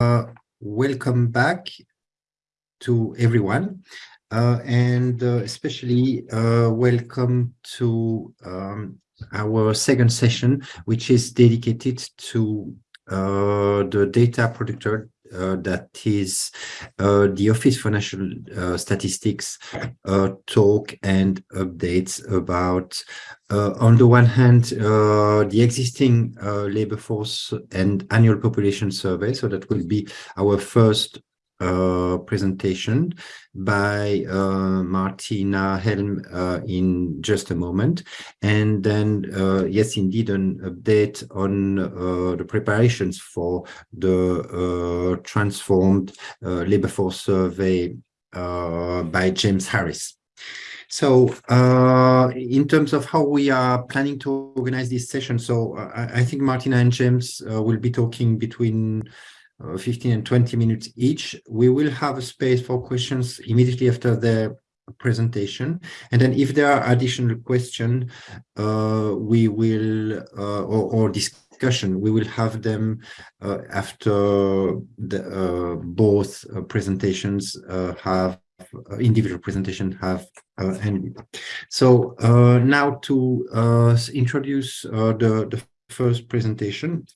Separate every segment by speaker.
Speaker 1: Uh, welcome back to everyone, uh, and uh, especially uh, welcome to um, our second session, which is dedicated to uh, the data producer that is uh, the Office for National uh, Statistics uh, talk and updates about, uh, on the one hand, the existing labor force and annual population survey. So that will be our first uh, presentation by uh, Martina Helm uh, in just a moment. And then, uh, yes, indeed, an update on uh, the preparations for the uh, transformed labor force survey by James Harris. So uh, in terms of how we are planning to organize this session, so I, I think Martina and James uh, will be talking between 15 and 20 minutes each. We will have a space for questions immediately after the presentation. And then if there are additional questions, uh, we will, uh, or, or, discussion, we will have them uh, after the, uh, both uh, presentations have individual presentation have ended. So now to introduce the, the first presentation,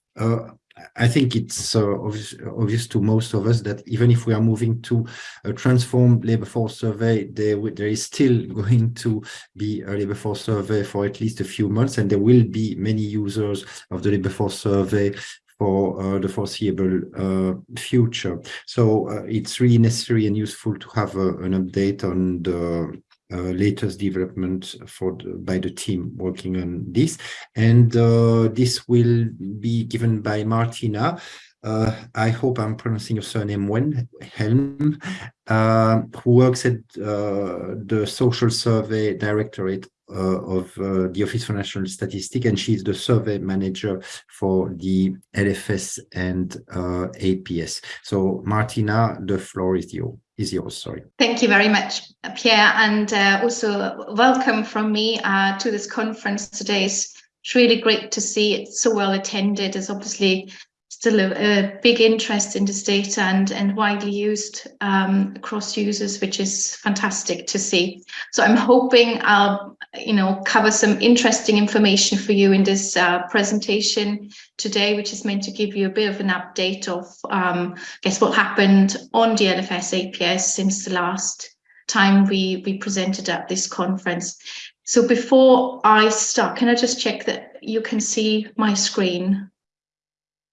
Speaker 1: I think it's uh, obvious, obvious, to most of us that even if we are moving to a transformed labor force survey, there, there is still going to be a labor force survey for at least a few months, and there will be many users of the labor force survey for uh, the foreseeable uh, future. So uh, it's really necessary and useful to have a, an update on the uh, latest development for the, by the team working on this. And uh, this will be given by Martina. Uh, I hope I'm pronouncing your surname well, Helm, uh, who works at uh, the Social Survey Directorate uh, of uh, the Office for National Statistics, and she's the survey manager for the LFS and uh, APS. So, Martina, the floor is yours is yours. Sorry.
Speaker 2: Thank you very much, Pierre, and uh, also welcome from me uh, to this conference today. It's really great to see it so well attended. It's obviously still a, a big interest in this data and, and widely used um, across users, which is fantastic to see. So I'm hoping I'll, you know, cover some interesting information for you in this uh, presentation today, which is meant to give you a bit of an update of, um, I guess, what happened on the LFS APS since the last time we, we presented at this conference. So before I start, can I just check that you can see my screen?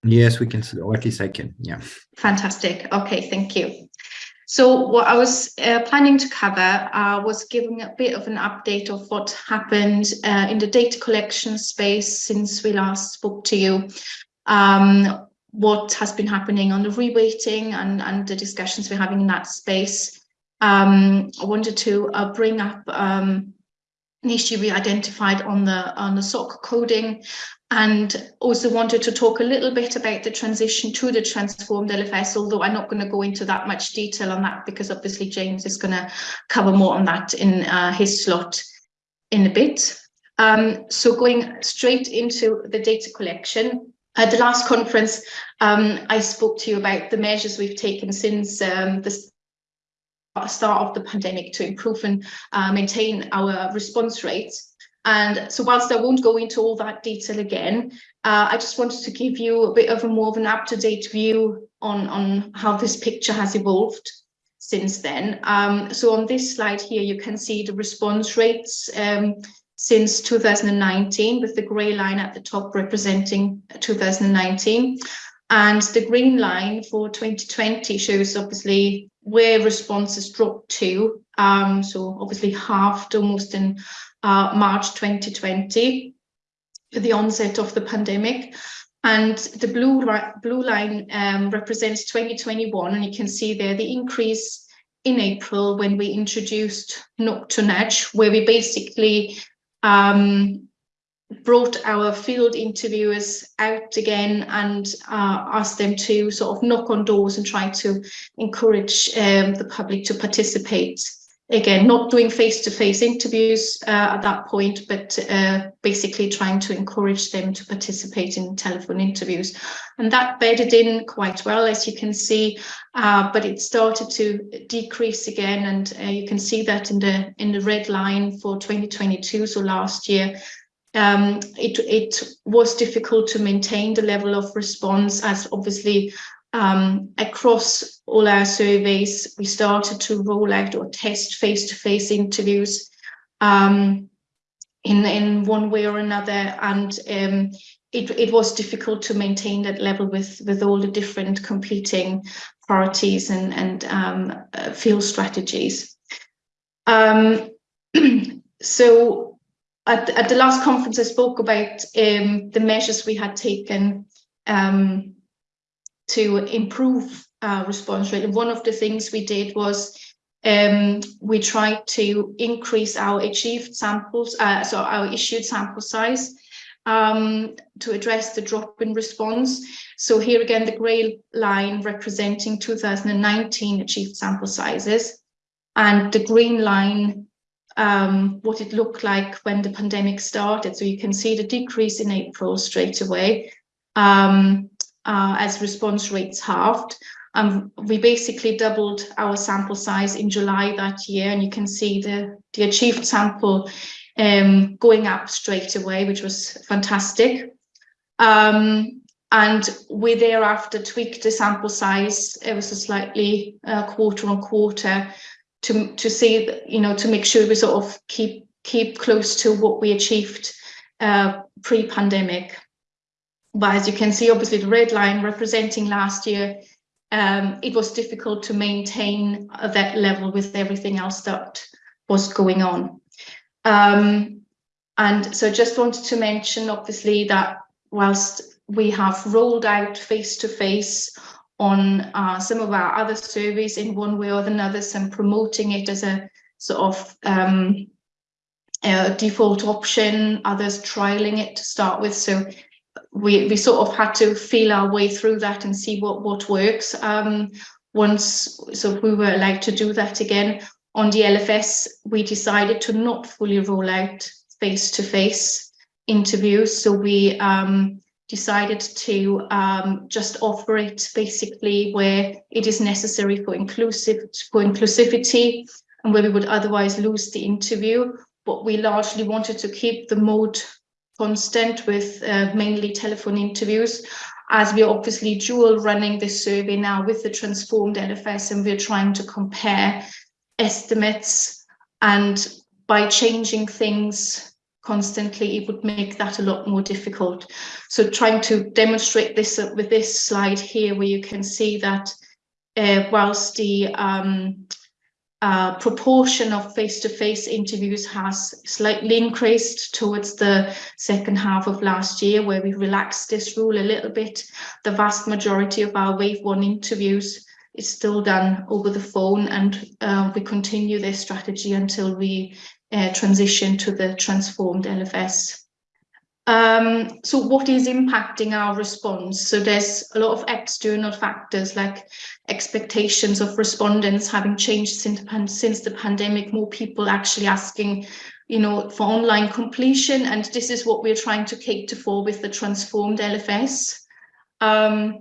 Speaker 1: Yes, we can, or at least I can, yeah.
Speaker 2: Fantastic. Okay, thank you. So what I was uh, planning to cover uh, was giving a bit of an update of what happened uh, in the data collection space since we last spoke to you, um, what has been happening on the reweighting and, and the discussions we're having in that space. Um, I wanted to uh, bring up um, an issue we identified on the on the SOC coding and also wanted to talk a little bit about the transition to the transformed LFS, although I'm not going to go into that much detail on that because obviously James is going to cover more on that in uh, his slot in a bit. Um, so going straight into the data collection, at the last conference, um, I spoke to you about the measures we've taken since um, the start of the pandemic to improve and uh, maintain our response rates. And so whilst I won't go into all that detail again, uh, I just wanted to give you a bit of a more of an up-to-date view on, on how this picture has evolved since then. Um, so on this slide here, you can see the response rates um, since 2019 with the grey line at the top representing 2019. And the green line for 2020 shows obviously where responses dropped to. Um, so obviously halved almost in uh, March 2020, the onset of the pandemic. And the blue, blue line um, represents 2021, and you can see there the increase in April when we introduced Knock to Nudge, where we basically um, brought our field interviewers out again and uh, asked them to sort of knock on doors and try to encourage um, the public to participate again, not doing face-to-face -face interviews uh, at that point, but uh, basically trying to encourage them to participate in telephone interviews. And that bedded in quite well, as you can see, uh, but it started to decrease again. And uh, you can see that in the in the red line for 2022, so last year, um, it, it was difficult to maintain the level of response as obviously um, across all our surveys, we started to roll out or test face-to-face -face interviews um, in, in one way or another. And um, it, it was difficult to maintain that level with, with all the different competing priorities and, and um, uh, field strategies. Um, so at, at the last conference, I spoke about um, the measures we had taken um, to improve uh, response rate. And one of the things we did was um, we tried to increase our achieved samples, uh, so our issued sample size um, to address the drop in response. So here again, the grey line representing 2019 achieved sample sizes and the green line um, what it looked like when the pandemic started. So you can see the decrease in April straight away. Um, uh, as response rates halved. Um, we basically doubled our sample size in July that year, and you can see the, the achieved sample um, going up straight away, which was fantastic. Um, and we thereafter tweaked the sample size ever so slightly uh, quarter on quarter to to see that, you know to make sure we sort of keep keep close to what we achieved uh, pre-pandemic. But as you can see, obviously the red line representing last year, um, it was difficult to maintain that level with everything else that was going on. Um, and so just wanted to mention, obviously, that whilst we have rolled out face-to-face -face on uh, some of our other surveys in one way or another, some promoting it as a sort of um, a default option, others trialing it to start with. So we, we sort of had to feel our way through that and see what, what works. Um, once, so we were allowed to do that again. On the LFS, we decided to not fully roll out face-to-face -face interviews. So we um, decided to um, just offer it basically where it is necessary for inclusive for inclusivity and where we would otherwise lose the interview. But we largely wanted to keep the mode constant with uh, mainly telephone interviews as we're obviously dual running this survey now with the transformed LFS and we're trying to compare estimates and by changing things constantly it would make that a lot more difficult so trying to demonstrate this with this slide here where you can see that uh, whilst the um, uh, proportion of face-to-face -face interviews has slightly increased towards the second half of last year, where we relaxed this rule a little bit. The vast majority of our wave one interviews is still done over the phone, and uh, we continue this strategy until we uh, transition to the transformed LFS. Um, so what is impacting our response? So there's a lot of external factors like expectations of respondents having changed since, since the pandemic, more people actually asking, you know, for online completion. And this is what we're trying to cater for with the transformed LFS. Um,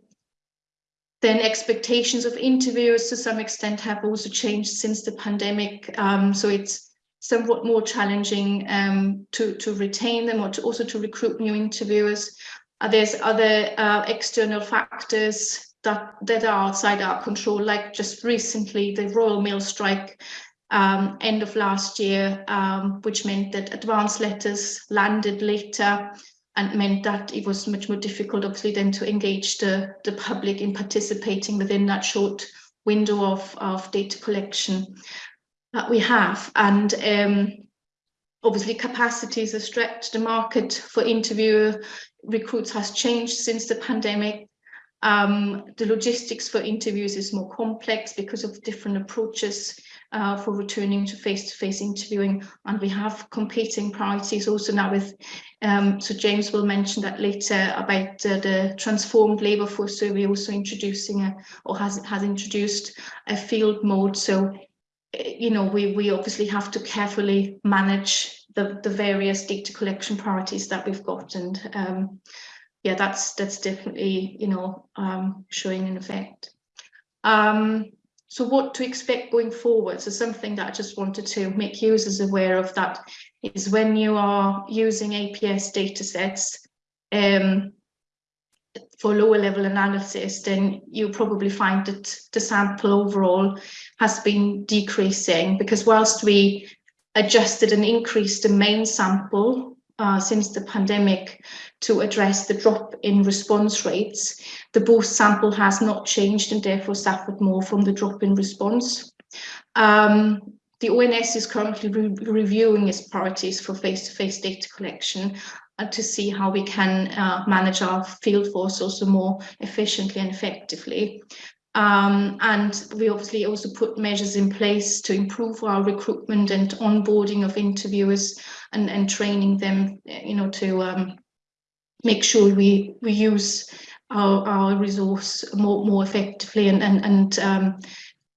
Speaker 2: then expectations of interviewers to some extent have also changed since the pandemic. Um, so it's somewhat more challenging um, to, to retain them or to also to recruit new interviewers. Uh, there's other uh, external factors that, that are outside our control, like just recently the Royal Mail strike um, end of last year, um, which meant that advance letters landed later and meant that it was much more difficult, obviously, then to engage the, the public in participating within that short window of, of data collection that we have. And um, obviously capacities are stretched. The market for interviewer recruits has changed since the pandemic. Um, the logistics for interviews is more complex because of different approaches uh, for returning to face-to-face -face interviewing. And we have competing priorities also now with, um, so James will mention that later about uh, the transformed labour force survey also introducing a, or has, has introduced a field mode. So you know, we, we obviously have to carefully manage the, the various data collection priorities that we've got. And um, yeah, that's that's definitely, you know, um, showing an effect. Um, so what to expect going forward? So something that I just wanted to make users aware of that is when you are using APS data sets, um, for lower level analysis, then you probably find that the sample overall has been decreasing because whilst we adjusted and increased the main sample uh, since the pandemic to address the drop in response rates, the boost sample has not changed and therefore suffered more from the drop in response. Um, the ONS is currently re reviewing its priorities for face-to-face -face data collection uh, to see how we can uh, manage our field force also more efficiently and effectively. Um, and we obviously also put measures in place to improve our recruitment and onboarding of interviewers and, and training them, you know, to um, make sure we, we use our, our resource more, more effectively and, and, and um,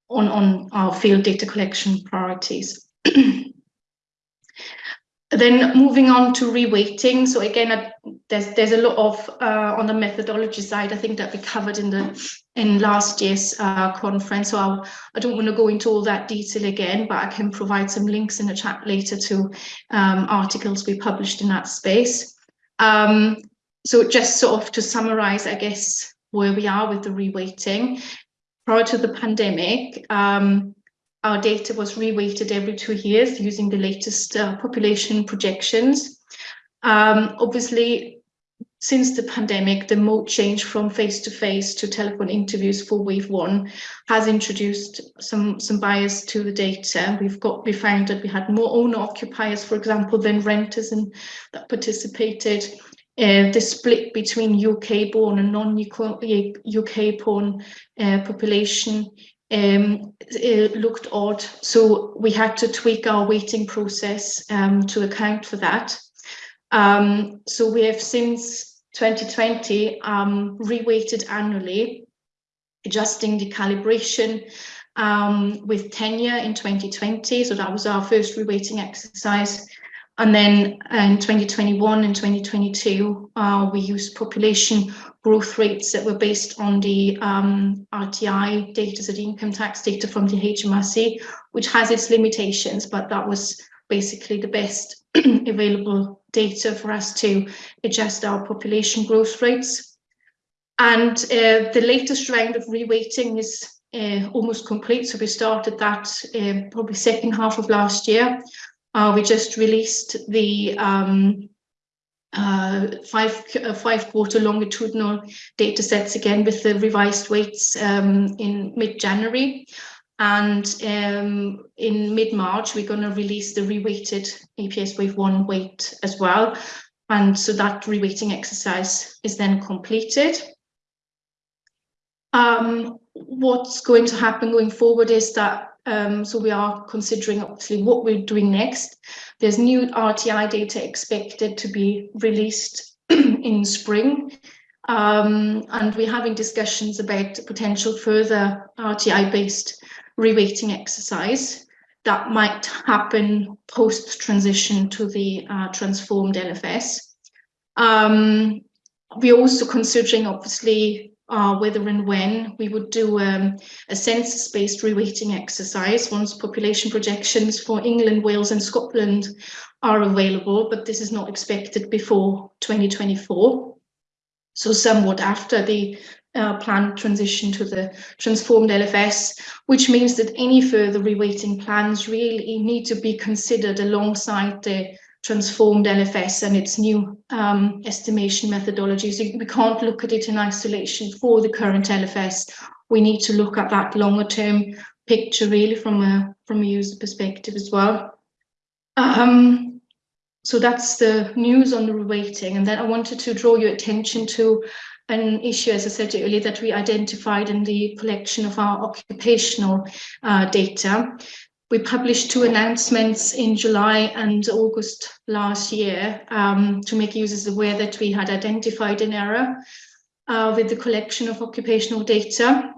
Speaker 2: on, on our field data collection priorities. Then moving on to reweighting. So again, uh, there's there's a lot of uh, on the methodology side. I think that we covered in the in last year's uh, conference. So I'll, I do not want to go into all that detail again, but I can provide some links in the chat later to um, articles we published in that space. Um, so just sort of to summarize, I guess, where we are with the reweighting. Prior to the pandemic, um, our data was reweighted every two years using the latest uh, population projections. Um, obviously, since the pandemic, the mode change from face-to-face -to, -face to telephone interviews for wave one has introduced some, some bias to the data. We've got, we found that we had more owner occupiers, for example, than renters and that participated. Uh, the split between UK born and non-UK born uh, population um, looked odd. So we had to tweak our weighting process um, to account for that. Um, so we have since 2020 um, reweighted annually, adjusting the calibration um, with tenure in 2020. So that was our first reweighting exercise. And then in 2021 and 2022, uh, we used population growth rates that were based on the um, RTI data, so the income tax data from the HMRC, which has its limitations, but that was basically the best available data for us to adjust our population growth rates. And uh, the latest round of reweighting is uh, almost complete. So we started that uh, probably second half of last year. Uh, we just released the um, uh, five uh, five quarter longitudinal data sets again with the revised weights um, in mid January. And um, in mid March, we're going to release the reweighted APS wave one weight as well. And so that reweighting exercise is then completed. Um, what's going to happen going forward is that um, so we are considering obviously what we're doing next. There's new RTI data expected to be released in spring. Um, and we're having discussions about potential further RTI-based reweighting exercise that might happen post-transition to the uh, transformed LFS. Um, we're also considering, obviously, uh, whether and when we would do um, a census-based reweighting exercise once population projections for England, Wales and Scotland are available, but this is not expected before 2024. So somewhat after the uh, planned transition to the transformed LFS, which means that any further reweighting plans really need to be considered alongside the transformed LFS and its new um, estimation methodologies. We can't look at it in isolation for the current LFS. We need to look at that longer term picture really from a from a user perspective as well. Um, so that's the news on the reweighting. And then I wanted to draw your attention to an issue, as I said earlier, that we identified in the collection of our occupational uh, data. We published two announcements in July and August last year um, to make users aware that we had identified an error uh, with the collection of occupational data.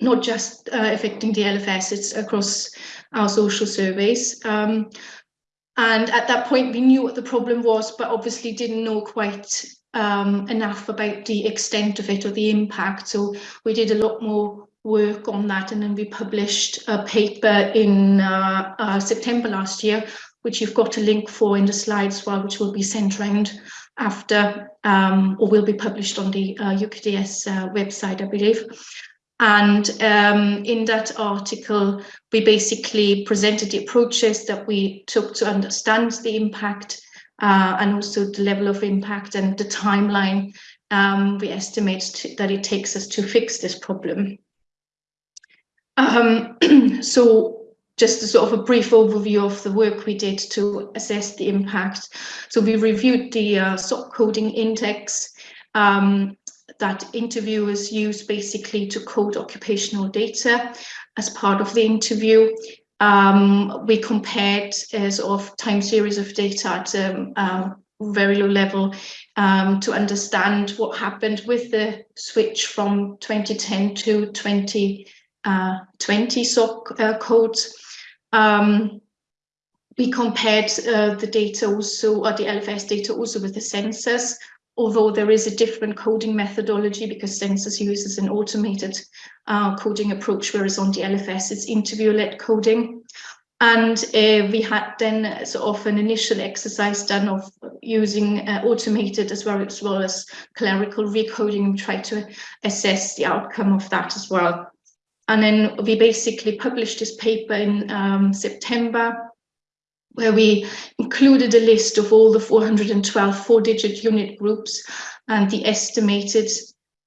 Speaker 2: not just uh, affecting the LFS, it's across our social surveys. Um, and at that point, we knew what the problem was, but obviously didn't know quite um, enough about the extent of it or the impact. So we did a lot more work on that and then we published a paper in uh, uh, September last year, which you've got a link for in the slides well, which will be sent around after um, or will be published on the uh, UKDS uh, website, I believe. And um, in that article, we basically presented the approaches that we took to understand the impact uh, and also the level of impact and the timeline um, we estimate that it takes us to fix this problem. Um, so just a sort of a brief overview of the work we did to assess the impact. So we reviewed the uh, SOC coding index um, that interviewers use basically to code occupational data as part of the interview. Um, we compared a sort of time series of data at a um, very low level um, to understand what happened with the switch from 2010 to 2020 uh, SOC uh, codes. Um, we compared uh, the data also, or the LFS data also with the census, although there is a different coding methodology because census uses an automated uh, coding approach, whereas on the LFS it's interview-led coding. And uh, we had then sort of an initial exercise done of using uh, automated as well, as well as clerical recoding and try to assess the outcome of that as well. And then we basically published this paper in um, September where we included a list of all the 412 four-digit unit groups and the estimated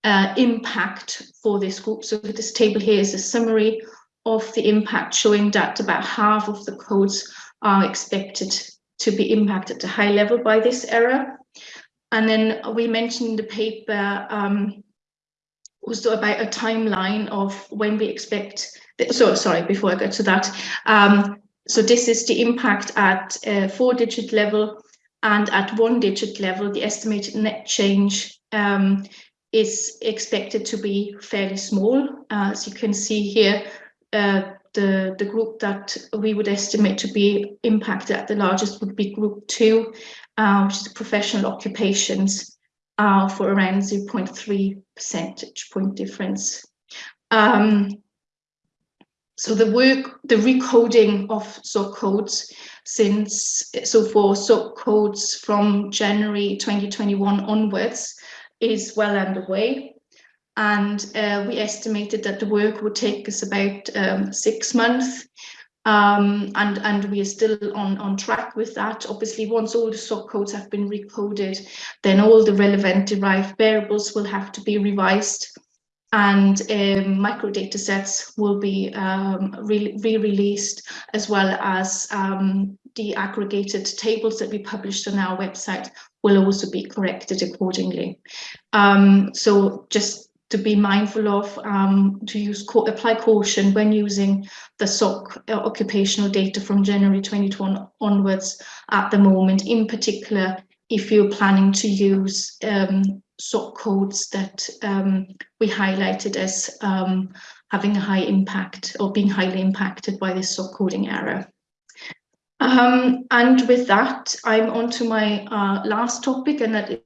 Speaker 2: uh, impact for this group. So this table here is a summary of the impact showing that about half of the codes are expected to be impacted at a high level by this error. And then we mentioned in the paper um, also about a timeline of when we expect, so sorry, before I go to that, um, so this is the impact at a four digit level and at one digit level, the estimated net change um, is expected to be fairly small. Uh, as you can see here, uh, the, the group that we would estimate to be impacted at the largest would be group two, uh, which is professional occupations uh, for around 0.3 percentage point difference. Um, so the work, the recoding of SOC codes since, so for SOC codes from January 2021 onwards is well underway. And uh, we estimated that the work would take us about um, six months. Um, and, and we are still on, on track with that. Obviously, once all the SOC codes have been recoded, then all the relevant derived variables will have to be revised and um, microdata sets will be um, re-released as well as um, the aggregated tables that we published on our website will also be corrected accordingly. Um, so just to be mindful of um, to use apply caution when using the SOC uh, occupational data from January 2021 onwards at the moment, in particular if you're planning to use um, SOC codes that um, we highlighted as um, having a high impact or being highly impacted by this SOC coding error. Um, and with that, I'm on to my uh, last topic, and that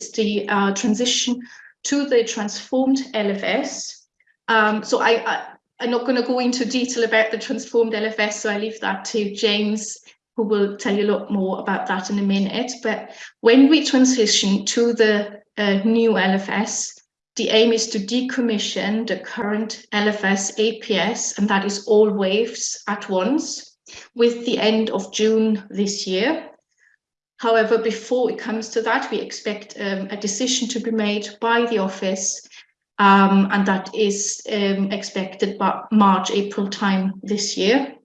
Speaker 2: is the uh, transition to the transformed LFS. Um, so I, I, I'm not going to go into detail about the transformed LFS, so I leave that to James who will tell you a lot more about that in a minute. But when we transition to the new LFS, the aim is to decommission the current LFS APS, and that is all waves at once, with the end of June this year. However, before it comes to that, we expect um, a decision to be made by the office, um, and that is um, expected by March, April time this year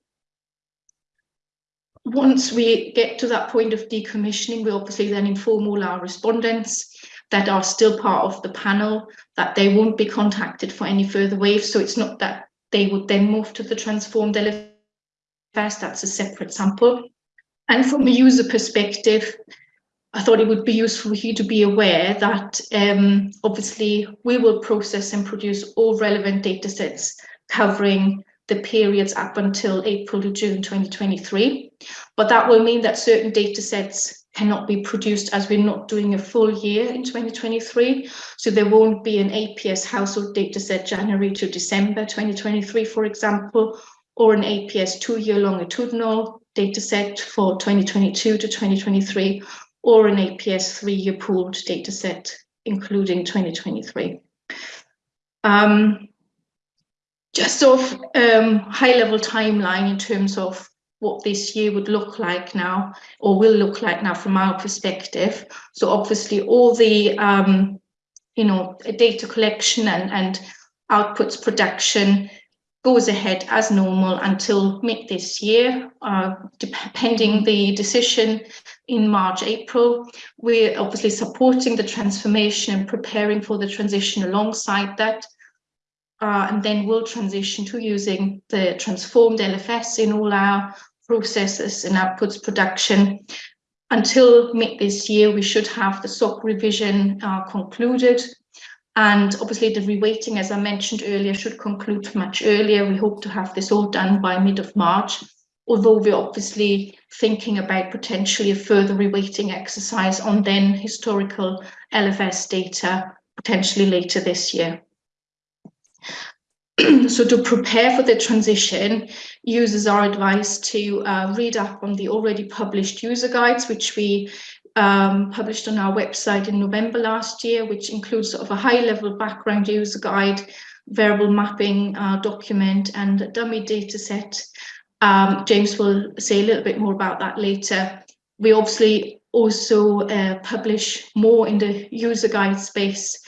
Speaker 2: once we get to that point of decommissioning, we obviously then inform all our respondents that are still part of the panel that they won't be contacted for any further waves. So it's not that they would then move to the transformed LFS, that's a separate sample. And from a user perspective, I thought it would be useful for you to be aware that um, obviously we will process and produce all relevant data sets covering the periods up until April to June 2023. But that will mean that certain data sets cannot be produced as we're not doing a full year in 2023. So there won't be an APS household data set January to December 2023, for example, or an APS two-year longitudinal data set for 2022 to 2023, or an APS three-year pooled dataset, including 2023. Um, just sort of um, high-level timeline in terms of what this year would look like now, or will look like now from our perspective. So obviously all the, um, you know, data collection and, and outputs production goes ahead as normal until mid this year, uh, pending the decision in March, April. We're obviously supporting the transformation and preparing for the transition alongside that. Uh, and then we'll transition to using the transformed LFS in all our processes and outputs production. Until mid this year, we should have the SOC revision uh, concluded and obviously the reweighting, as I mentioned earlier, should conclude much earlier. We hope to have this all done by mid of March, although we're obviously thinking about potentially a further reweighting exercise on then historical LFS data potentially later this year. so to prepare for the transition, users are advised to uh, read up on the already published user guides, which we um, published on our website in November last year, which includes sort of a high level background user guide, variable mapping uh, document and dummy data set. Um, James will say a little bit more about that later. We obviously also uh, publish more in the user guide space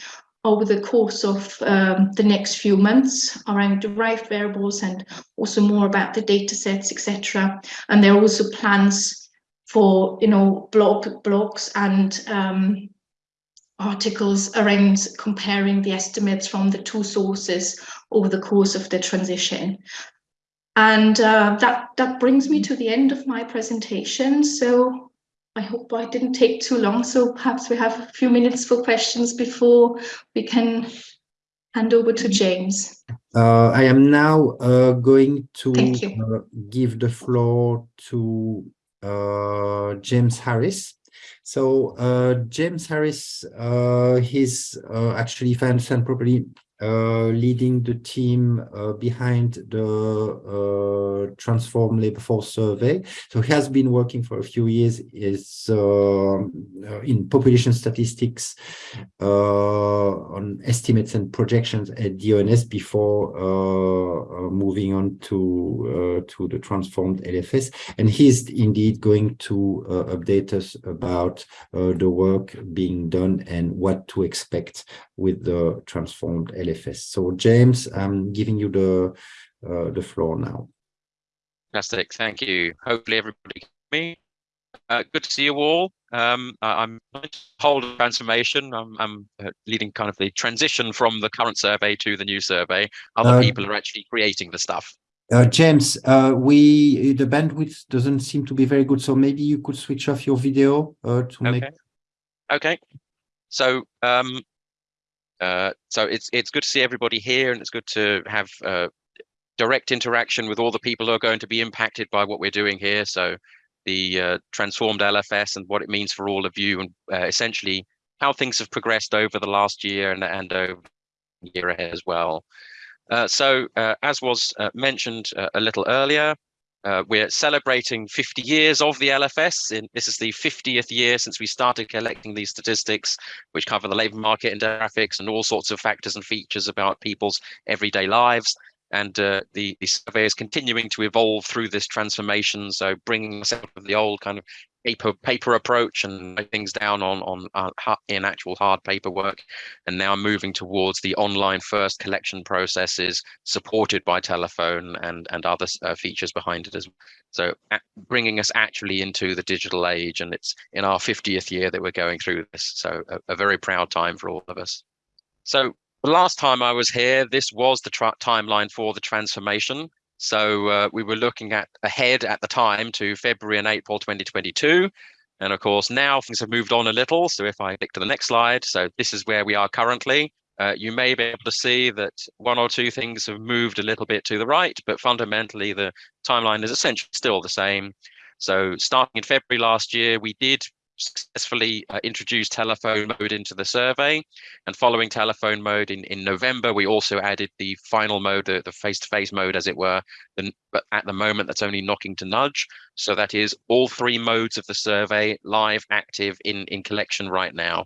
Speaker 2: over the course of um, the next few months around derived variables and also more about the data sets, etc. And there are also plans for you know blog blogs and um, articles around comparing the estimates from the two sources over the course of the transition. And uh, that, that brings me to the end of my presentation. So I hope I didn't take too long. So perhaps we have a few minutes for questions before we can hand over to James.
Speaker 1: Uh, I am now uh, going to uh, give the floor to uh, James Harris. So uh, James Harris, uh, he's uh, actually, if I understand properly, Uh, leading the team uh, behind the uh, Transform Labor Force Survey. So he has been working for a few years is um, uh, in population statistics uh, on estimates and projections at the ONS before moving on to to the transformed LFS. And he's indeed going to update us about the work being done and what to expect with the transformed LFS LFS. So James, I'm giving you the uh, the floor now.
Speaker 3: Fantastic, thank you. Hopefully everybody can me. Uh, good to see you all. Um, I'm hold transformation. I'm, I'm uh, leading kind of the transition from the current survey to the new survey. Other uh, people are actually creating the stuff.
Speaker 1: Uh, James, uh, we the bandwidth doesn't seem to be very good, so maybe you could switch off your video uh, to
Speaker 3: okay.
Speaker 1: make.
Speaker 3: Okay. So um, uh, so it's it's good to see everybody here, and it's good to have uh, direct interaction with all the people who are going to be impacted by what we're doing here. So the uh, transformed LFS and what it means for all of you, and uh, essentially how things have progressed over the last year and and over year ahead as well. Uh, so as was mentioned a little earlier, uh, we're celebrating 50 years of the LFS. In, this is the 50th year since we started collecting these statistics, which cover the labour market and demographics and all sorts of factors and features about people's everyday lives. And uh, the, the survey is continuing to evolve through this transformation. So bringing us out of the old kind of paper paper approach and things down on on uh, in actual hard paperwork. And now moving towards the online first collection processes supported by telephone and and other uh, features behind it as well so bringing us actually into the digital age. And it's in our 50th year that we're going through this. So a, a very proud time for all of us. So the last time I was here, this was the timeline for the transformation. So uh, we were looking at ahead at the time to February and April 2022. And of course, now things have moved on a little. So if I click to the next slide, so this is where we are currently. Uh, you may be able to see that one or two things have moved a little bit to the right, but fundamentally the timeline is essentially still the same. So starting in February last year, we did successfully uh, introduced telephone mode into the survey. And following telephone mode in, in November, we also added the final mode, the, the face-to-face mode, as it were. The, but at the moment, that's only knocking to nudge. So that is all three modes of the survey live, active in, in collection right now.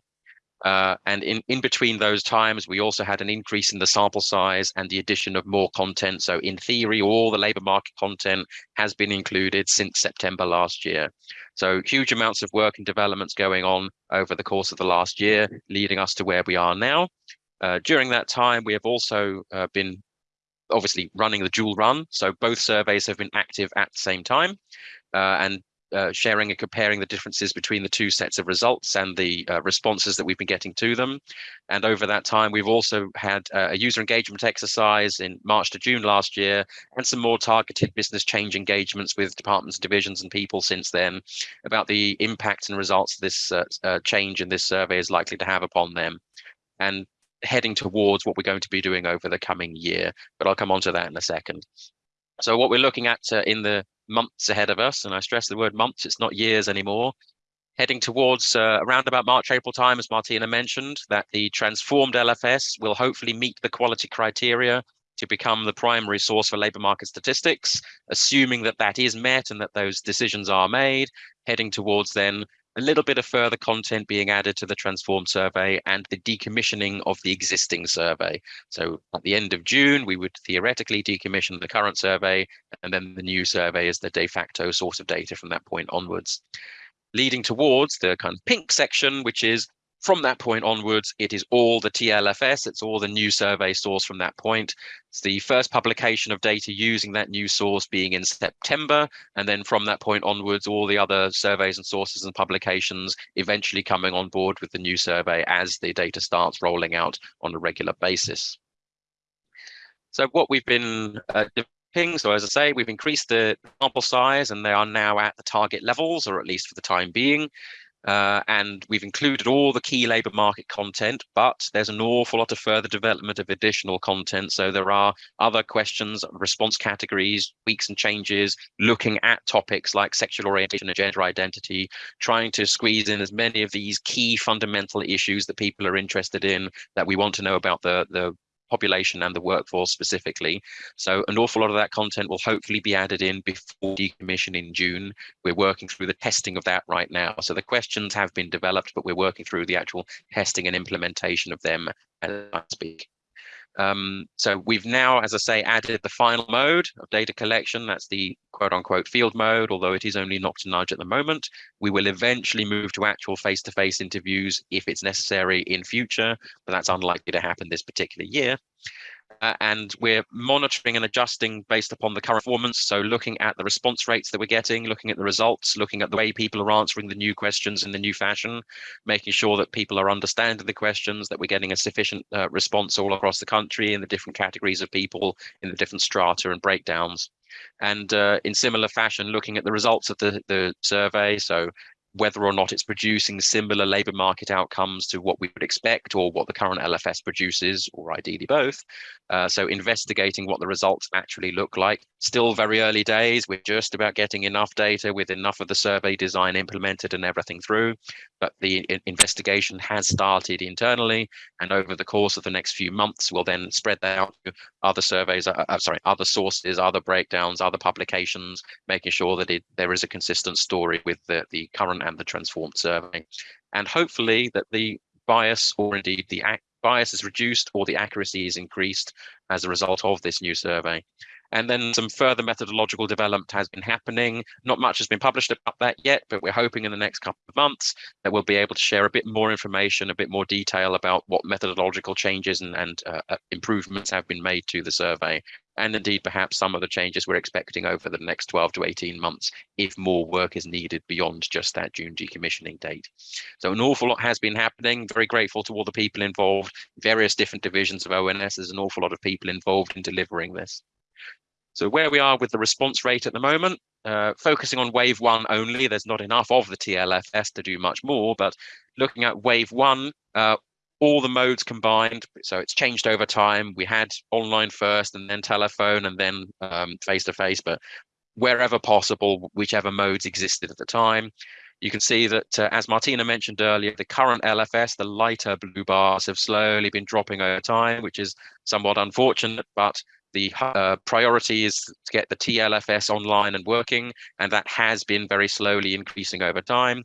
Speaker 3: Uh, and in, in between those times, we also had an increase in the sample size and the addition of more content. So in theory, all the labour market content has been included since September last year. So huge amounts of work and developments going on over the course of the last year, leading us to where we are now. Uh, during that time, we have also uh, been obviously running the dual run. So both surveys have been active at the same time. Uh, and uh, sharing and comparing the differences between the two sets of results and the uh, responses that we've been getting to them. And over that time, we've also had uh, a user engagement exercise in March to June last year, and some more targeted business change engagements with departments, divisions, and people since then about the impact and results this uh, uh, change in this survey is likely to have upon them. And heading towards what we're going to be doing over the coming year, but I'll come on to that in a second. So what we're looking at uh, in the months ahead of us, and I stress the word months, it's not years anymore, heading towards uh, around about March, April time, as Martina mentioned, that the transformed LFS will hopefully meet the quality criteria to become the primary source for labour market statistics, assuming that that is met and that those decisions are made, heading towards then a little bit of further content being added to the transform survey and the decommissioning of the existing survey. So at the end of June, we would theoretically decommission the current survey, and then the new survey is the de facto source of data from that point onwards. Leading towards the kind of pink section, which is from that point onwards, it is all the TLFS, it's all the new survey source from that point. It's the first publication of data using that new source being in September, and then from that point onwards, all the other surveys and sources and publications eventually coming on board with the new survey as the data starts rolling out on a regular basis. So what we've been uh, so as I say, we've increased the sample size and they are now at the target levels, or at least for the time being. Uh, and we've included all the key labour market content, but there's an awful lot of further development of additional content. So there are other questions, response categories, tweaks and changes, looking at topics like sexual orientation and gender identity, trying to squeeze in as many of these key fundamental issues that people are interested in, that we want to know about the, the population and the workforce specifically. So an awful lot of that content will hopefully be added in before decommission in June. We're working through the testing of that right now. So the questions have been developed, but we're working through the actual testing and implementation of them as I speak. Um, so we've now, as I say, added the final mode of data collection. That's the quote unquote field mode, although it is only knock to nudge at the moment. We will eventually move to actual face-to-face -face interviews if it's necessary in future, but that's unlikely to happen this particular year uh, and we're monitoring and adjusting based upon the current performance. So looking at the response rates that we're getting, looking at the results, looking at the way people are answering the new questions in the new fashion, making sure that people are understanding the questions, that we're getting a sufficient uh, response all across the country in the different categories of people, in the different strata and breakdowns. And uh, in similar fashion, looking at the results of the, the survey. So whether or not it's producing similar labour market outcomes to what we would expect or what the current LFS produces, or ideally both. Uh, so investigating what the results actually look like. Still very early days. We're just about getting enough data with enough of the survey design implemented and everything through. But the investigation has started internally, and over the course of the next few months, we'll then spread that out to other surveys, uh, uh, sorry, other sources, other breakdowns, other publications, making sure that it, there is a consistent story with the, the current and the transformed survey. And hopefully that the bias or indeed the bias is reduced or the accuracy is increased as a result of this new survey. And then some further methodological development has been happening. Not much has been published about that yet, but we're hoping in the next couple of months that we'll be able to share a bit more information, a bit more detail about what methodological changes and, and uh, uh improvements have been made to the survey. And indeed, perhaps some of the changes we're expecting over the next 12 to 18 months, if more work is needed beyond just that June decommissioning date. So an awful lot has been happening. Very grateful to all the people involved, various different divisions of ONS. There's an awful lot of people involved in delivering this. So where we are with the response rate at the moment, uh, focusing on wave one only, there's not enough of the TLFS to do much more, but looking at wave one, uh, all the modes combined, so it's changed over time. We had online first and then telephone and then um, face-to-face, -face, but wherever possible, whichever modes existed at the time. You can see that, uh, as Martina mentioned earlier, the current LFS, the lighter blue bars have slowly been dropping over time, which is somewhat unfortunate, but the uh, priority is to get the TLFS online and working, and that has been very slowly increasing over time.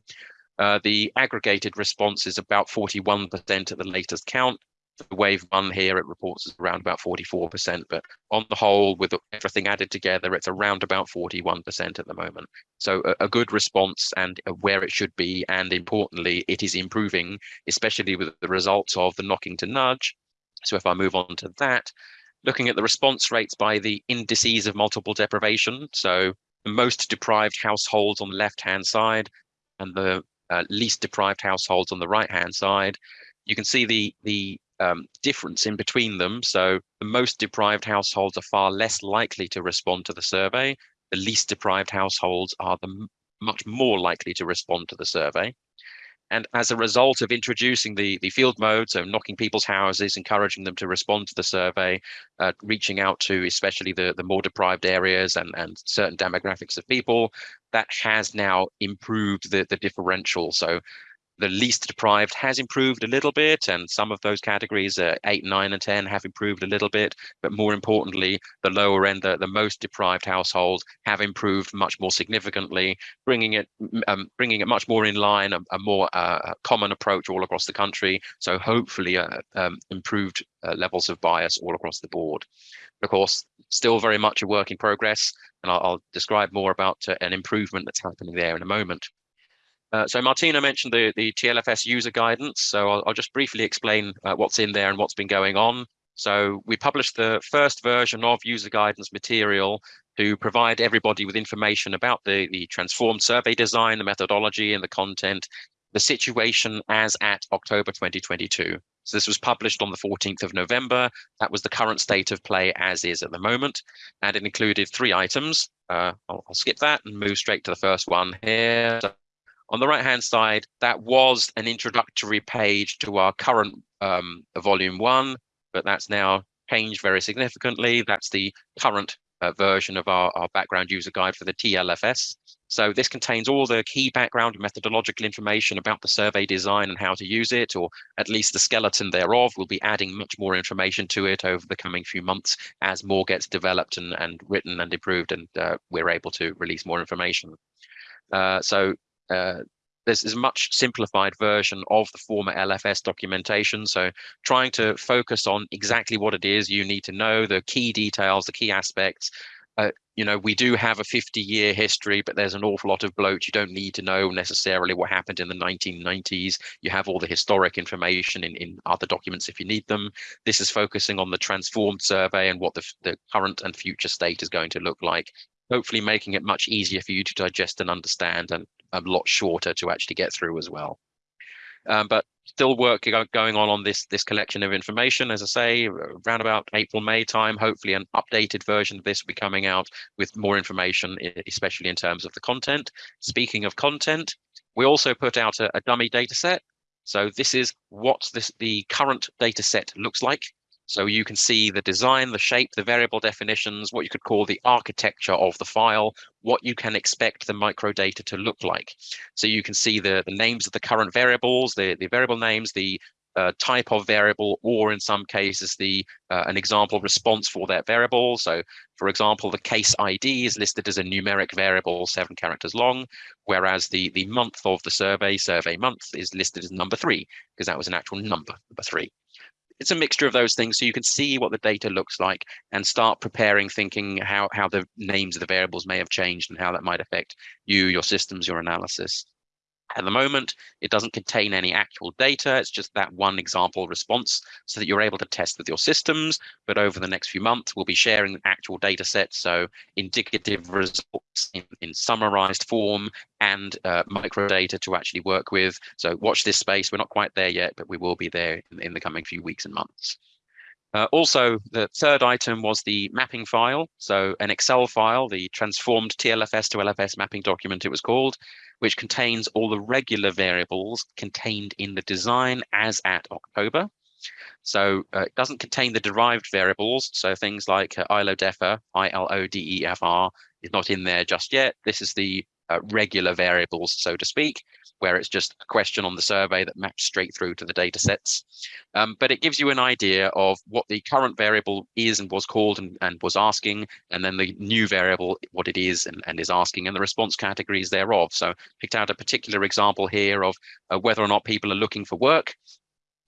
Speaker 3: Uh, the aggregated response is about 41% at the latest count, the wave one here, it reports around about 44%, but on the whole, with everything added together, it's around about 41% at the moment. So a, a, good response and where it should be. And importantly, it is improving, especially with the results of the knocking to nudge. So if I move on to that, looking at the response rates by the indices of multiple deprivation. So the most deprived households on the left-hand side and the uh, least deprived households on the right-hand side. You can see the, the um, difference in between them. So the most deprived households are far less likely to respond to the survey. The least deprived households are the much more likely to respond to the survey. And as a result of introducing the, the field mode, so knocking people's houses, encouraging them to respond to the survey, uh, reaching out to especially the, the more deprived areas and, and certain demographics of people, that has now improved the, the differential. So the least deprived has improved a little bit, and some of those categories, uh, 8, 9, and 10, have improved a little bit. But more importantly, the lower end, the, the most deprived households have improved much more significantly, bringing it um, bringing it much more in line, a, a more uh, common approach all across the country. So hopefully, uh, um, improved uh, levels of bias all across the board. Of course, still very much a work in progress, and I'll, I'll describe more about uh, an improvement that's happening there in a moment. Uh, so Martina mentioned the, the TLFS user guidance. So I'll, I'll just briefly explain uh, what's in there and what's been going on. So we published the first version of user guidance material to provide everybody with information about the, the transformed survey design, the methodology and the content, the situation as at October 2022. So this was published on the 14th of November. That was the current state of play as is at the moment. And it included three items. Uh, I'll, I'll, skip that and move straight to the first one here. On the right hand side, that was an introductory page to our current um, volume one, but that's now changed very significantly. That's the current uh, version of our, our background user guide for the TLFS. So this contains all the key background and methodological information about the survey design and how to use it, or at least the skeleton thereof. We'll be adding much more information to it over the coming few months as more gets developed and, and written and improved and uh, we're able to release more information. Uh, so uh, this is a much simplified version of the former LFS documentation. So trying to focus on exactly what it is you need to know, the key details, the key aspects. Uh, you know, we do have a 50 year history, but there's an awful lot of bloat. You don't need to know necessarily what happened in the 1990s. You have all the historic information in, in other documents if you need them. This is focusing on the transformed survey and what the, the current and future state is going to look like hopefully making it much easier for you to digest and understand and a lot shorter to actually get through as well. Um, but still work going on on this this collection of information. As I say, around about April, May time, hopefully an updated version of this will be coming out with more information, especially in terms of the content. Speaking of content, we also put out a, a dummy data set. So this is what this the current data set looks like so you can see the design, the shape, the variable definitions, what you could call the architecture of the file, what you can expect the microdata to look like. So you can see the, the names of the current variables, the, the variable names, the uh, type of variable, or in some cases, the uh, an example response for that variable. So for example, the case ID is listed as a numeric variable, seven characters long, whereas the, the month of the survey, survey month, is listed as number three, because that was an actual number, number three it's a mixture of those things so you can see what the data looks like and start preparing thinking how how the names of the variables may have changed and how that might affect you your systems your analysis at the moment, it doesn't contain any actual data. It's just that one example response so that you're able to test with your systems. But over the next few months, we'll be sharing the actual data set. So indicative results in, in summarized form and uh, microdata to actually work with. So watch this space. We're not quite there yet, but we will be there in, in the coming few weeks and months. Uh, also, the third item was the mapping file. So an Excel file, the transformed TLFS to LFS mapping document it was called, which contains all the regular variables contained in the design as at October. So uh, it doesn't contain the derived variables. So things like uh, ILODEFR, I-L-O-D-E-F-R is not in there just yet. This is the uh, regular variables, so to speak, where it's just a question on the survey that maps straight through to the data sets. Um, but it gives you an idea of what the current variable is and was called and, and was asking, and then the new variable, what it is and, and is asking, and the response categories thereof. So picked out a particular example here of uh, whether or not people are looking for work.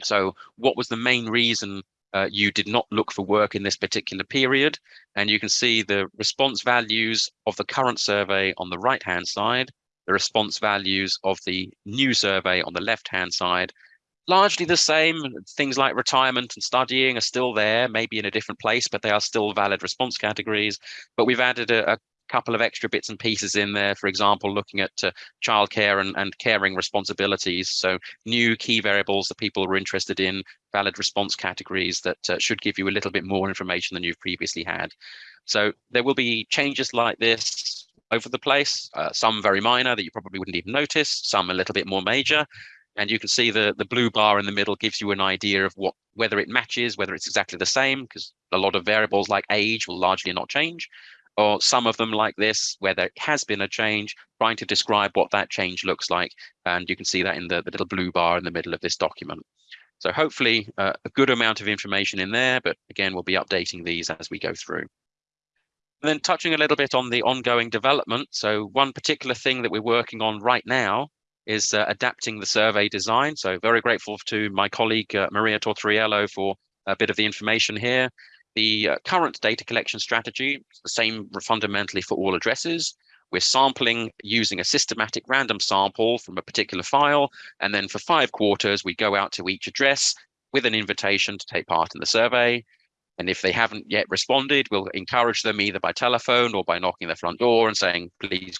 Speaker 3: So what was the main reason uh, you did not look for work in this particular period. And you can see the response values of the current survey on the right hand side, the response values of the new survey on the left hand side, largely the same. Things like retirement and studying are still there, maybe in a different place, but they are still valid response categories. But we've added a, a couple of extra bits and pieces in there, for example, looking at uh, childcare and, and caring responsibilities. So new key variables that people are interested in, valid response categories that uh, should give you a little bit more information than you've previously had. So there will be changes like this over the place, uh, some very minor that you probably wouldn't even notice, some a little bit more major. And you can see the, the blue bar in the middle gives you an idea of what whether it matches, whether it's exactly the same, because a lot of variables like age will largely not change or some of them like this, where there has been a change, trying to describe what that change looks like. And you can see that in the, the little blue bar in the middle of this document. So hopefully uh, a good amount of information in there, but again, we'll be updating these as we go through. And then touching a little bit on the ongoing development. So one particular thing that we're working on right now is uh, adapting the survey design. So very grateful to my colleague, uh, Maria Tortoriello for a bit of the information here. The uh, current data collection strategy is the same fundamentally for all addresses. We're sampling using a systematic random sample from a particular file. And then for five quarters, we go out to each address with an invitation to take part in the survey. And if they haven't yet responded, we'll encourage them either by telephone or by knocking their front door and saying, please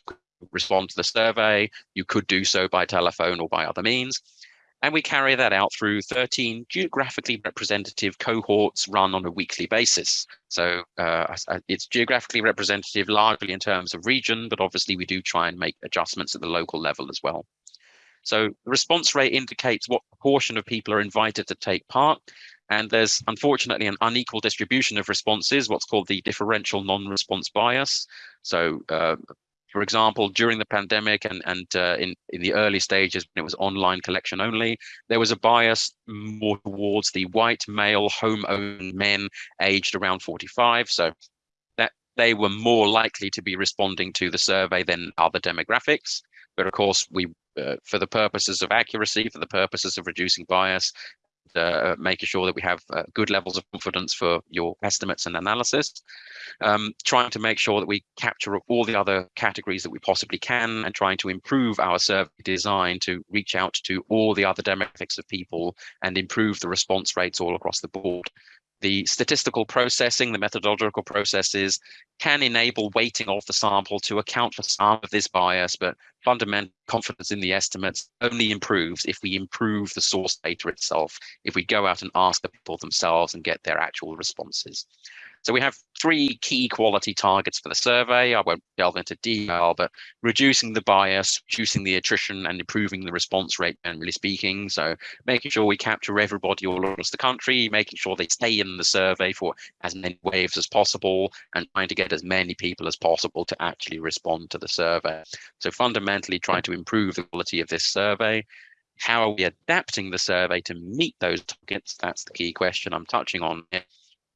Speaker 3: respond to the survey. You could do so by telephone or by other means. And we carry that out through 13 geographically representative cohorts run on a weekly basis. So uh, it's geographically representative largely in terms of region, but obviously we do try and make adjustments at the local level as well. So the response rate indicates what proportion of people are invited to take part. And there's unfortunately an unequal distribution of responses, what's called the differential non-response bias. So uh, for example, during the pandemic and, and uh, in, in the early stages when it was online collection only, there was a bias more towards the white male home-owned men aged around 45. So that they were more likely to be responding to the survey than other demographics. But of course, we, uh, for the purposes of accuracy, for the purposes of reducing bias, uh, making sure that we have uh, good levels of confidence for your estimates and analysis. Um, trying to make sure that we capture all the other categories that we possibly can and trying to improve our survey design to reach out to all the other demographics of people and improve the response rates all across the board the statistical processing, the methodological processes can enable weighting of the sample to account for some of this bias, but fundamental confidence in the estimates only improves if we improve the source data itself, if we go out and ask the people themselves and get their actual responses. So we have three key quality targets for the survey. I won't delve into detail, but reducing the bias, reducing the attrition and improving the response rate, generally speaking. So making sure we capture everybody all across the country, making sure they stay in the survey for as many waves as possible and trying to get as many people as possible to actually respond to the survey. So fundamentally trying to improve the quality of this survey. How are we adapting the survey to meet those targets? That's the key question I'm touching on.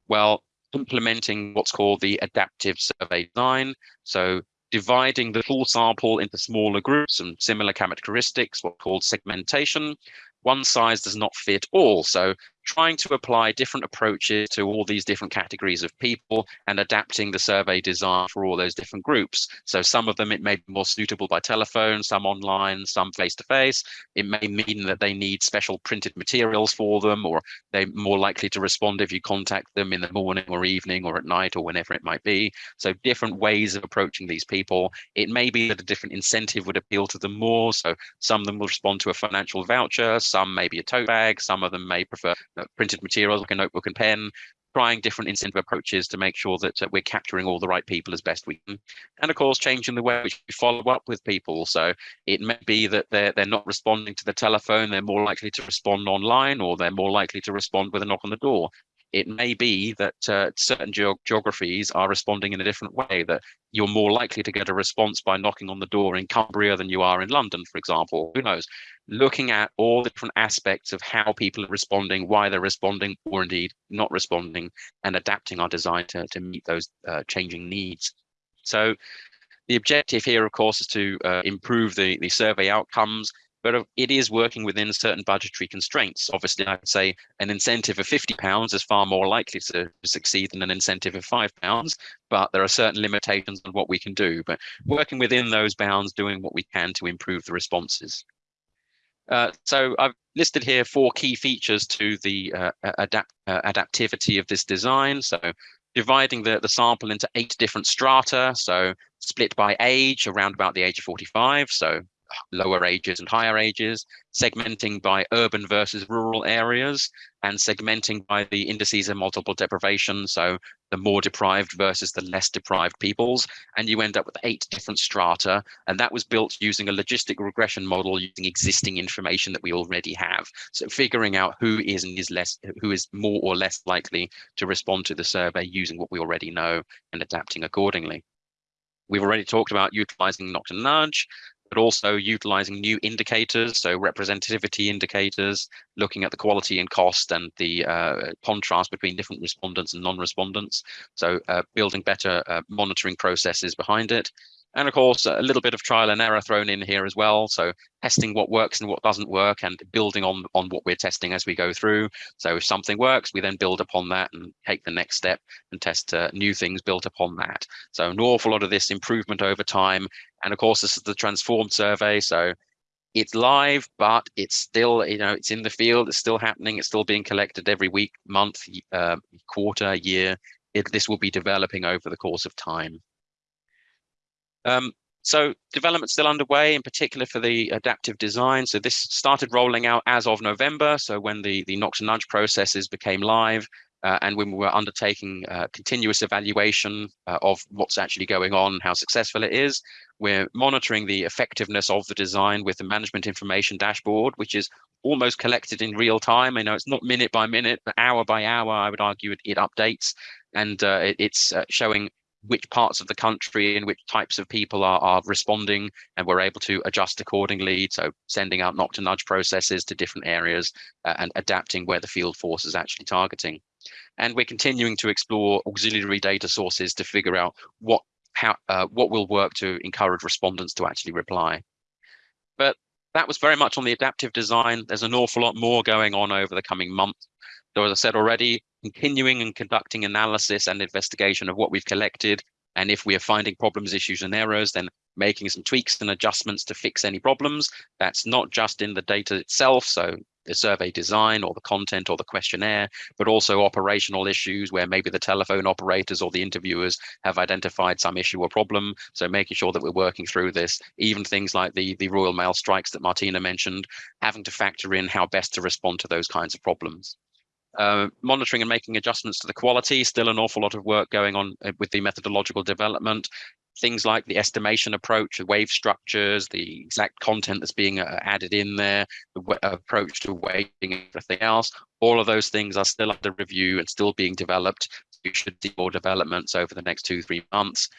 Speaker 3: Well, implementing what's called the adaptive survey design. So dividing the full sample into smaller groups and similar characteristics, what's called segmentation. One size does not fit all. So trying to apply different approaches to all these different categories of people and adapting the survey design for all those different groups. So some of them it may be more suitable by telephone, some online, some face-to-face. -face. It may mean that they need special printed materials for them, or they're more likely to respond if you contact them in the morning or evening or at night or whenever it might be. So different ways of approaching these people. It may be that a different incentive would appeal to them more. So some of them will respond to a financial voucher, some maybe a tote bag, some of them may prefer printed materials like a notebook and pen, trying different incentive approaches to make sure that uh, we're capturing all the right people as best we can. And of course, changing the way we follow up with people. So it may be that they're, they're not responding to the telephone, they're more likely to respond online, or they're more likely to respond with a knock on the door it may be that uh, certain ge geographies are responding in a different way, that you're more likely to get a response by knocking on the door in Cumbria than you are in London, for example. Who knows? Looking at all the different aspects of how people are responding, why they're responding, or indeed not responding, and adapting our design to, to meet those uh, changing needs. So the objective here, of course, is to uh, improve the, the survey outcomes but it is working within certain budgetary constraints. Obviously, I'd say an incentive of 50 pounds is far more likely to succeed than an incentive of five pounds, but there are certain limitations on what we can do. But working within those bounds, doing what we can to improve the responses. Uh, so I've listed here four key features to the uh, adapt uh, adaptivity of this design. So dividing the, the sample into eight different strata. So split by age around about the age of 45. So lower ages and higher ages, segmenting by urban versus rural areas, and segmenting by the indices of multiple deprivation, so the more deprived versus the less deprived peoples, and you end up with eight different strata, and that was built using a logistic regression model using existing information that we already have. So figuring out who is and is less, who is more or less likely to respond to the survey using what we already know and adapting accordingly. We've already talked about utilizing and nudge, but also utilizing new indicators, so representativity indicators, looking at the quality and cost and the uh, contrast between different respondents and non-respondents. So uh, building better uh, monitoring processes behind it. And of course, a little bit of trial and error thrown in here as well. So testing what works and what doesn't work and building on, on what we're testing as we go through. So if something works, we then build upon that and take the next step and test uh, new things built upon that. So an awful lot of this improvement over time. And of course, this is the transformed survey. So it's live, but it's still, you know, it's in the field, it's still happening, it's still being collected every week, month, uh, quarter, year. It, this will be developing over the course of time. Um, so development still underway, in particular for the adaptive design. So this started rolling out as of November. So when the, the Knock to Nudge processes became live, uh, and when we were undertaking uh, continuous evaluation uh, of what's actually going on, how successful it is, we're monitoring the effectiveness of the design with the management information dashboard, which is almost collected in real time. I know it's not minute by minute, but hour by hour, I would argue it, it updates and uh, it, it's uh, showing which parts of the country and which types of people are, are responding and we're able to adjust accordingly. So sending out knock to nudge processes to different areas uh, and adapting where the field force is actually targeting. And we're continuing to explore auxiliary data sources to figure out what how uh, what will work to encourage respondents to actually reply. But that was very much on the adaptive design. There's an awful lot more going on over the coming months so as I said already, continuing and conducting analysis and investigation of what we've collected. And if we are finding problems, issues and errors, then making some tweaks and adjustments to fix any problems. That's not just in the data itself. So the survey design or the content or the questionnaire, but also operational issues where maybe the telephone operators or the interviewers have identified some issue or problem. So making sure that we're working through this, even things like the, the Royal Mail strikes that Martina mentioned, having to factor in how best to respond to those kinds of problems. Uh, monitoring and making adjustments to the quality, still an awful lot of work going on uh, with the methodological development. Things like the estimation approach, the wave structures, the exact content that's being uh, added in there, the approach to weighting, everything else. All of those things are still under review and still being developed. You should see more developments over the next two, three months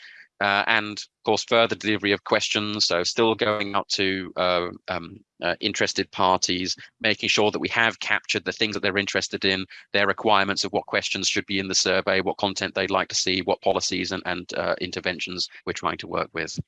Speaker 3: uh, and of course further delivery of questions so still going out to uh, um, uh, interested parties making sure that we have captured the things that they're interested in their requirements of what questions should be in the survey what content they'd like to see what policies and, and uh, interventions we're trying to work with.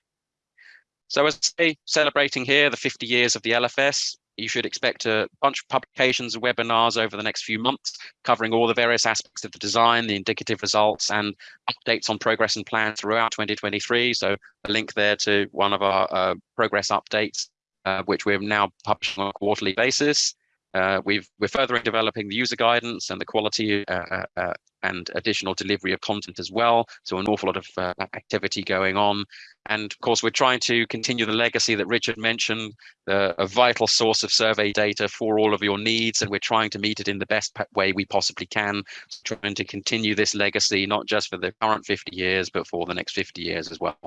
Speaker 3: So as I say, celebrating here the 50 years of the LFS, you should expect a bunch of publications and webinars over the next few months, covering all the various aspects of the design, the indicative results, and updates on progress and plans throughout 2023. So a link there to one of our uh, progress updates, uh, which we're now publishing on a quarterly basis. Uh, we've, we're furthering developing the user guidance and the quality uh, uh, uh, and additional delivery of content as well. So an awful lot of activity going on. And of course, we're trying to continue the legacy that Richard mentioned, uh, a vital source of survey data for all of your needs, and we're trying to meet it in the best way we possibly can, trying to continue this legacy, not just for the current 50 years, but for the next 50 years as well.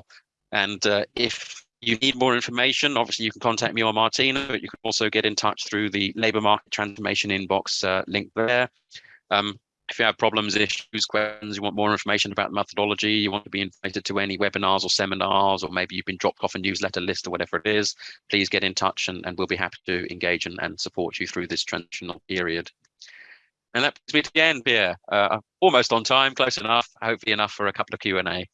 Speaker 3: And uh, if you need more information, obviously you can contact me or Martina, but you can also get in touch through the labour market transformation inbox uh, link there. Um, if you have problems, issues, questions, you want more information about methodology, you want to be invited to any webinars or seminars, or maybe you've been dropped off a newsletter list or whatever it is, please get in touch and, and we'll be happy to engage and, and support you through this transitional period. And that brings me to the end, Pierre. Uh, almost on time, close enough, hopefully enough for a couple of Q&A.